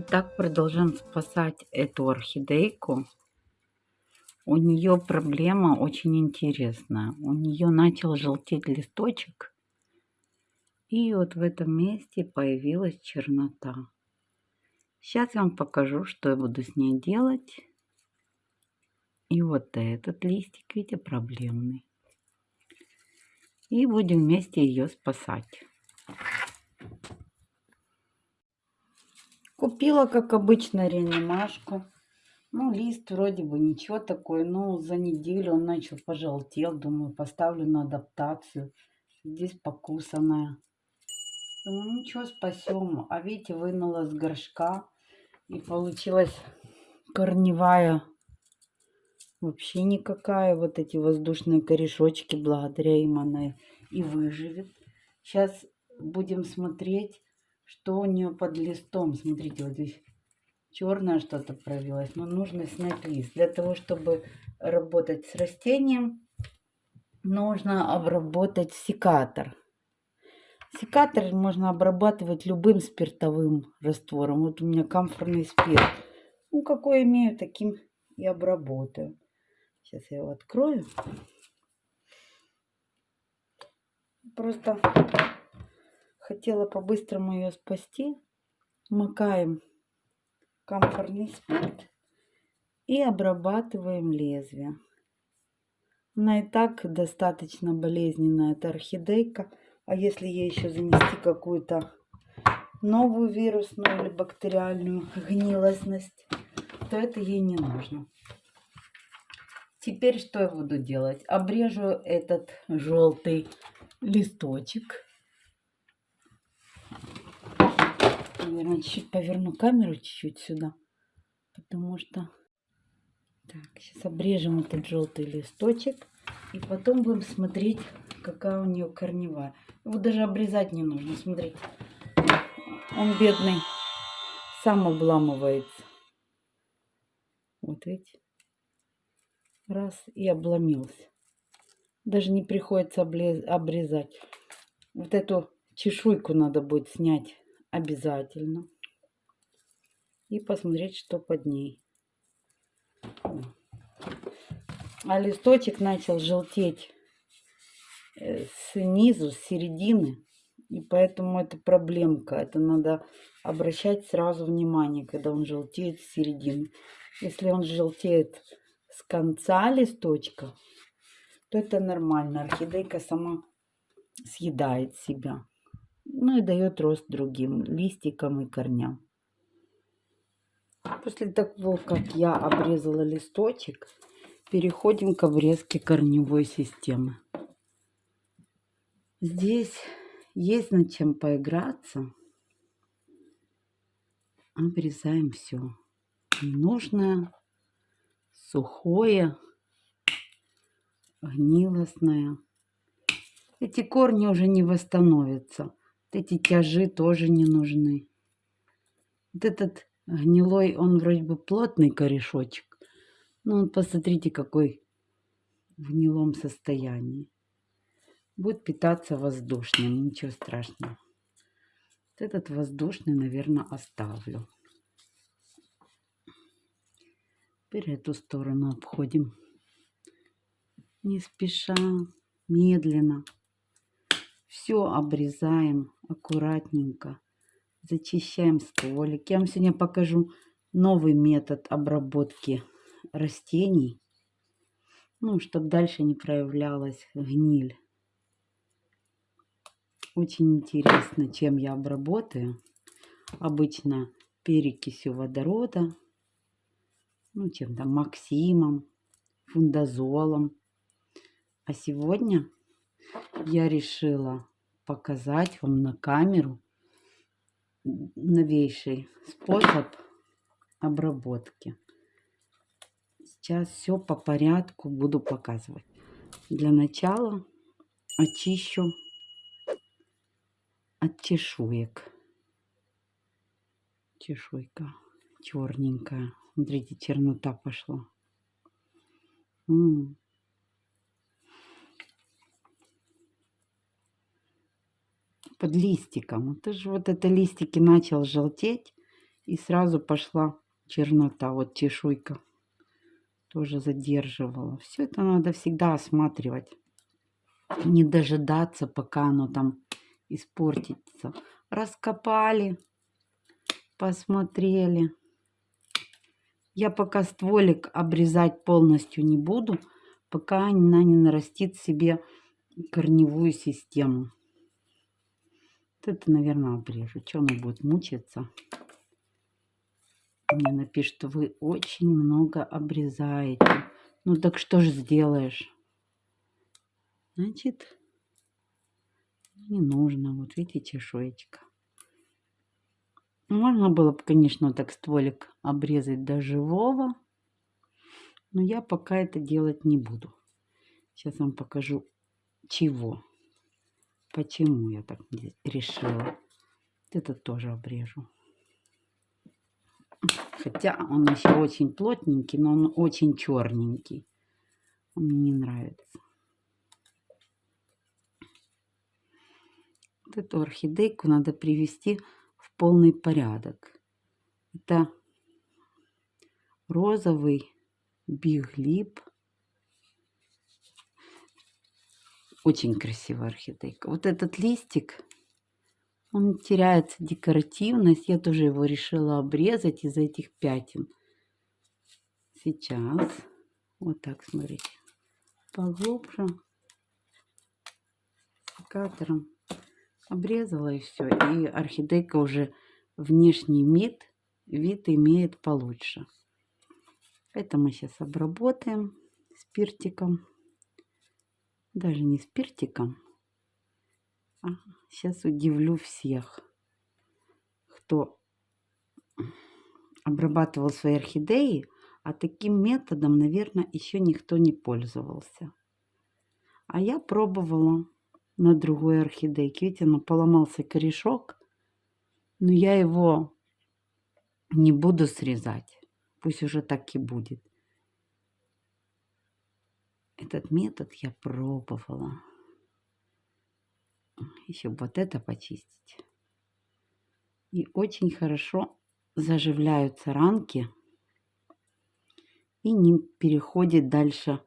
Итак, продолжаем спасать эту орхидейку. У нее проблема очень интересная. У нее начал желтеть листочек. И вот в этом месте появилась чернота. Сейчас я вам покажу, что я буду с ней делать. И вот этот листик, видите, проблемный. И будем вместе ее спасать. Купила, как обычно, реанимашку. Ну, лист вроде бы ничего такой. Но за неделю он начал пожелтел. Думаю, поставлю на адаптацию. Здесь покусанная. Думаю, ничего, спасем. А видите, вынула с горшка. И получилась корневая вообще никакая. Вот эти воздушные корешочки, благодаря им она и выживет. Сейчас будем смотреть, что у нее под листом. Смотрите, вот здесь черное что-то провелось. Но нужно снять лист. Для того, чтобы работать с растением, нужно обработать секатор. Секатор можно обрабатывать любым спиртовым раствором. Вот у меня камфорный спирт. Ну, какой имею, таким и обработаю. Сейчас я его открою. Просто хотела по-быстрому ее спасти. Макаем камфорный спирт и обрабатываем лезвие. Она и так достаточно болезненная, эта орхидейка. А если ей еще занести какую-то новую вирусную или бактериальную гнилостность, то это ей не нужно. Теперь что я буду делать? Обрежу этот желтый листочек. Наверное, чуть-чуть поверну камеру чуть-чуть сюда, потому что... Так, сейчас обрежем этот желтый листочек. И потом будем смотреть, какая у нее корневая. Его даже обрезать не нужно, смотрите. Он бедный, сам обламывается. Вот видите? Раз и обломился. Даже не приходится обрезать. Вот эту чешуйку надо будет снять обязательно. И посмотреть, что под ней. А листочек начал желтеть э, снизу, с середины. И поэтому это проблемка. Это надо обращать сразу внимание, когда он желтеет с середины. Если он желтеет с конца листочка, то это нормально. Орхидейка сама съедает себя. Ну и дает рост другим листикам и корням. После того, как я обрезала листочек, переходим к обрезке корневой системы. Здесь есть над чем поиграться. Обрезаем все. Ненужное, сухое, гнилостное. Эти корни уже не восстановятся. Вот эти тяжи тоже не нужны. Вот этот гнилой, он вроде бы плотный корешочек. Но он, посмотрите, какой в гнилом состоянии. Будет питаться воздушным, ничего страшного. Вот этот воздушный, наверное, оставлю. Теперь эту сторону обходим. Не спеша, медленно. Все обрезаем аккуратненько. Зачищаем стволик. Я вам сегодня покажу новый метод обработки растений. Ну, чтобы дальше не проявлялась гниль. Очень интересно, чем я обработаю. Обычно перекисью водорода ну, чем там, Максимом, фундазолом. А сегодня я решила показать вам на камеру новейший способ обработки. Сейчас все по порядку буду показывать. Для начала очищу от чешуек. Чешуйка черненькая. Смотрите, чернота пошла. М -м. Под листиком. Это же вот это листики начал желтеть. И сразу пошла чернота. Вот чешуйка тоже задерживала. Все это надо всегда осматривать. Не дожидаться, пока оно там испортится. Раскопали, посмотрели. Я пока стволик обрезать полностью не буду, пока она не нарастит себе корневую систему. Это, наверное, обрежу. Что она будет мучиться? Мне напишет, что вы очень много обрезаете. Ну так что же сделаешь? Значит, не нужно. Вот видите, чешуечка. Можно было бы, конечно, так стволик обрезать до живого. Но я пока это делать не буду. Сейчас вам покажу, чего. Почему я так решила. Это тоже обрежу. Хотя он еще очень плотненький, но он очень черненький. Он мне не нравится. Вот эту орхидейку надо привести в полный порядок. Это розовый биглип. Очень красивая орхидейка. Вот этот листик, он теряет декоративность. Я тоже его решила обрезать из этих пятен. Сейчас. Вот так, смотрите. Поглубже. Секатором обрезала и все. И орхидейка уже внешний вид, вид имеет получше. Это мы сейчас обработаем спиртиком. Даже не спиртиком. А сейчас удивлю всех, кто обрабатывал свои орхидеи, а таким методом, наверное, еще никто не пользовался. А я пробовала на другой орхидейке. Видите, ну, поломался корешок. Но я его не буду срезать. Пусть уже так и будет. Этот метод я пробовала. Еще вот это почистить. И очень хорошо заживляются ранки. И не переходит дальше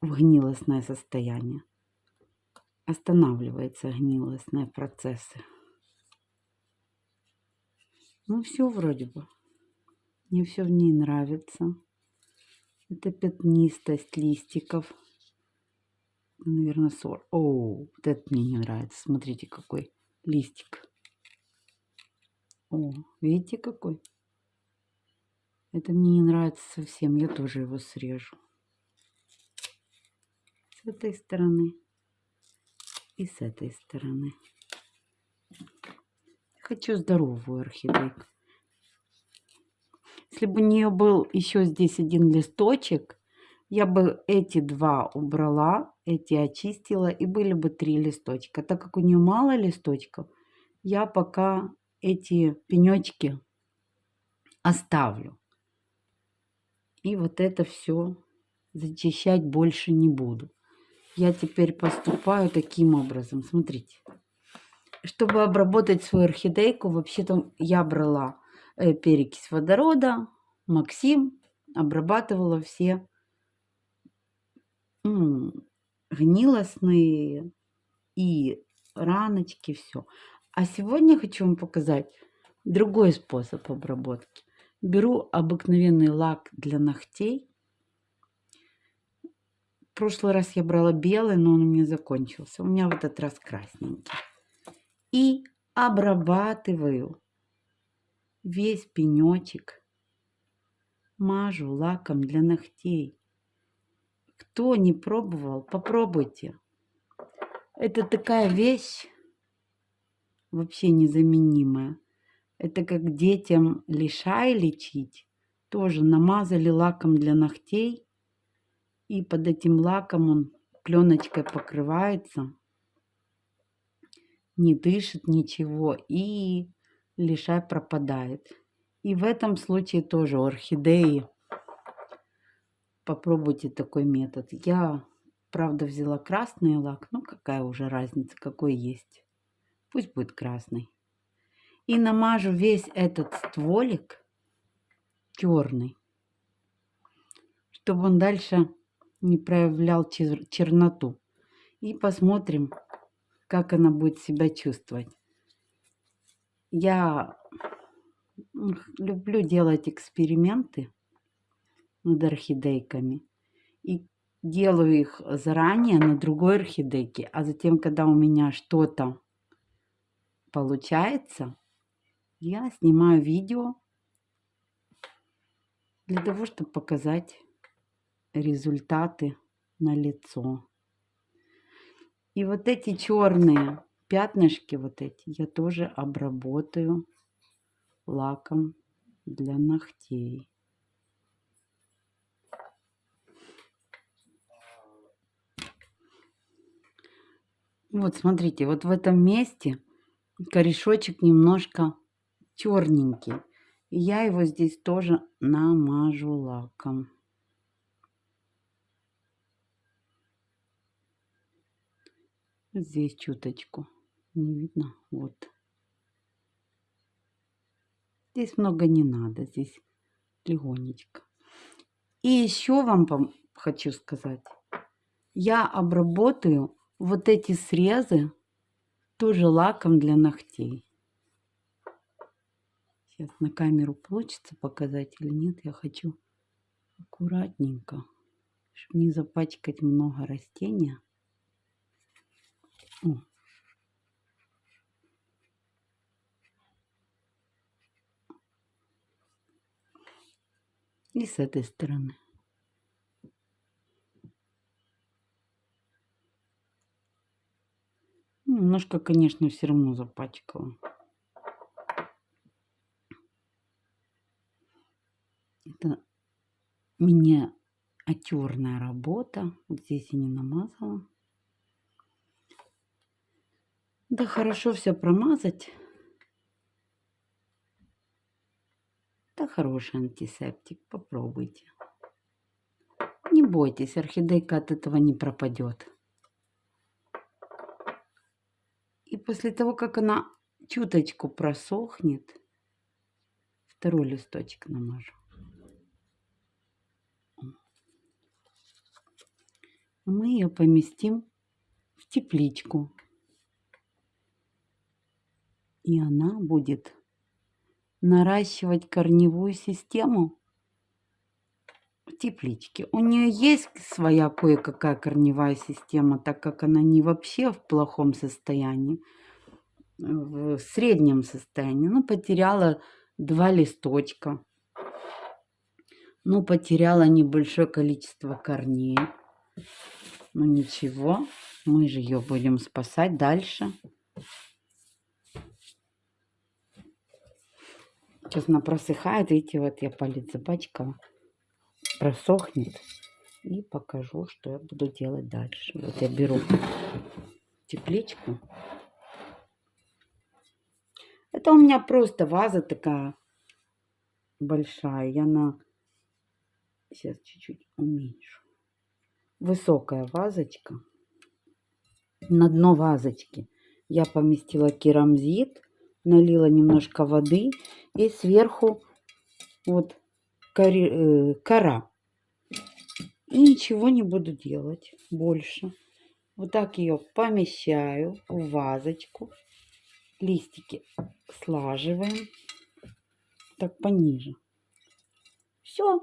в гнилостное состояние останавливаются гнилостные процессы. Ну, все вроде бы. Мне все в ней нравится. Это пятнистость листиков. Наверное, сор. О, вот это мне не нравится. Смотрите, какой листик. О, видите, какой? Это мне не нравится совсем. Я тоже его срежу. С этой стороны и с этой стороны. Хочу здоровую орхидейку. Если бы у нее был еще здесь один листочек, я бы эти два убрала, эти очистила, и были бы три листочка. Так как у нее мало листочков, я пока эти пенечки оставлю. И вот это все зачищать больше не буду я теперь поступаю таким образом. Смотрите. Чтобы обработать свою орхидейку, вообще-то я брала перекись водорода, Максим, обрабатывала все ну, гнилостные и раночки, все. А сегодня хочу вам показать другой способ обработки. Беру обыкновенный лак для ногтей прошлый раз я брала белый, но он у меня закончился. У меня в этот раз красненький. И обрабатываю весь пенечек. Мажу лаком для ногтей. Кто не пробовал, попробуйте. Это такая вещь вообще незаменимая. Это как детям лишай лечить. Тоже намазали лаком для ногтей и под этим лаком он пленочкой покрывается, не дышит ничего и лишай пропадает. И в этом случае тоже орхидеи. Попробуйте такой метод. Я, правда, взяла красный лак. Ну, какая уже разница, какой есть. Пусть будет красный. И намажу весь этот стволик черный, чтобы он дальше не проявлял черноту. И посмотрим, как она будет себя чувствовать. Я люблю делать эксперименты над орхидейками. И делаю их заранее на другой орхидейке. А затем, когда у меня что-то получается, я снимаю видео для того, чтобы показать результаты на лицо. И вот эти черные пятнышки, вот эти, я тоже обработаю лаком для ногтей. Вот смотрите, вот в этом месте корешочек немножко черненький. И я его здесь тоже намажу лаком. Здесь чуточку. Не видно? Вот. Здесь много не надо. Здесь легонечко. И еще вам хочу сказать. Я обработаю вот эти срезы тоже лаком для ногтей. Сейчас на камеру получится показать или нет. Я хочу аккуратненько, чтобы не запачкать много растения. О. И с этой стороны. Немножко, конечно, все равно запачкала. Это миниатюрная работа. Вот здесь я не намазала. Да хорошо все промазать. Да хороший антисептик. Попробуйте. Не бойтесь, орхидейка от этого не пропадет. И после того, как она чуточку просохнет, второй листочек намажу. Мы ее поместим в тепличку. И она будет наращивать корневую систему в тепличке. У нее есть своя кое-какая корневая система, так как она не вообще в плохом состоянии, в среднем состоянии. Ну, потеряла два листочка. Ну, потеряла небольшое количество корней. Ну, ничего, мы же ее будем спасать дальше. Сейчас она просыхает. Видите, вот я палец запачкала. Просохнет. И покажу, что я буду делать дальше. Вот я беру тепличку. Это у меня просто ваза такая большая. Я на... Сейчас чуть-чуть уменьшу. Высокая вазочка. На дно вазочки я поместила керамзит налила немножко воды и сверху вот э, кора. И ничего не буду делать больше. Вот так ее помещаю в вазочку. Листики слаживаем. Так пониже. Все.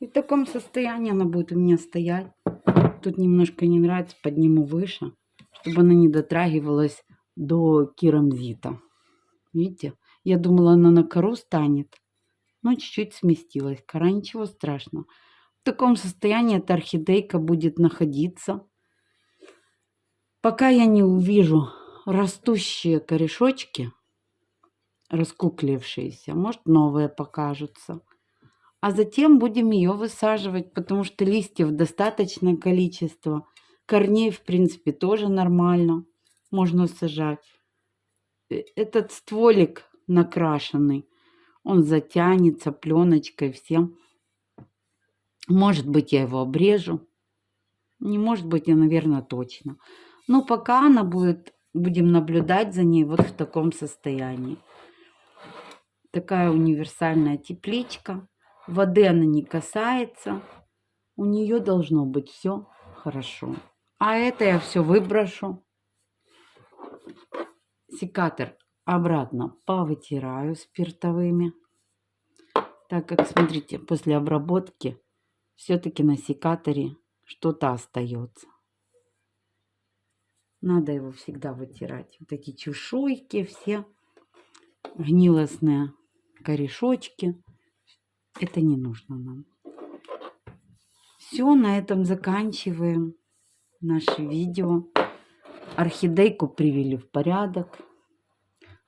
И в таком состоянии она будет у меня стоять. Тут немножко не нравится, подниму выше, чтобы она не дотрагивалась до керамзита. Видите? Я думала, она на кору станет. Но чуть-чуть сместилась. Кора ничего страшного. В таком состоянии эта орхидейка будет находиться. Пока я не увижу растущие корешочки, раскуклившиеся, может новые покажутся. А затем будем ее высаживать, потому что листьев достаточное количество. Корней, в принципе, тоже нормально можно сажать. Э, этот стволик накрашенный, он затянется пленочкой всем. Может быть, я его обрежу. Не может быть, я, наверное, точно. Но пока она будет будем наблюдать за ней вот в таком состоянии. Такая универсальная тепличка. Воды она не касается. У нее должно быть все хорошо. А это я все выброшу. Секатор обратно повытираю спиртовыми. Так как, смотрите, после обработки все-таки на секаторе что-то остается. Надо его всегда вытирать. Вот такие чешуйки все гнилостные корешочки. Это не нужно нам. Все, на этом заканчиваем наше видео. Орхидейку привели в порядок.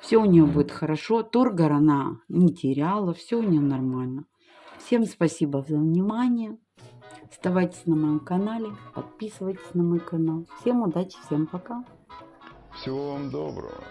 Все у нее будет хорошо. Тургор она не теряла. Все у нее нормально. Всем спасибо за внимание. Оставайтесь на моем канале. Подписывайтесь на мой канал. Всем удачи, всем пока. Всего вам доброго.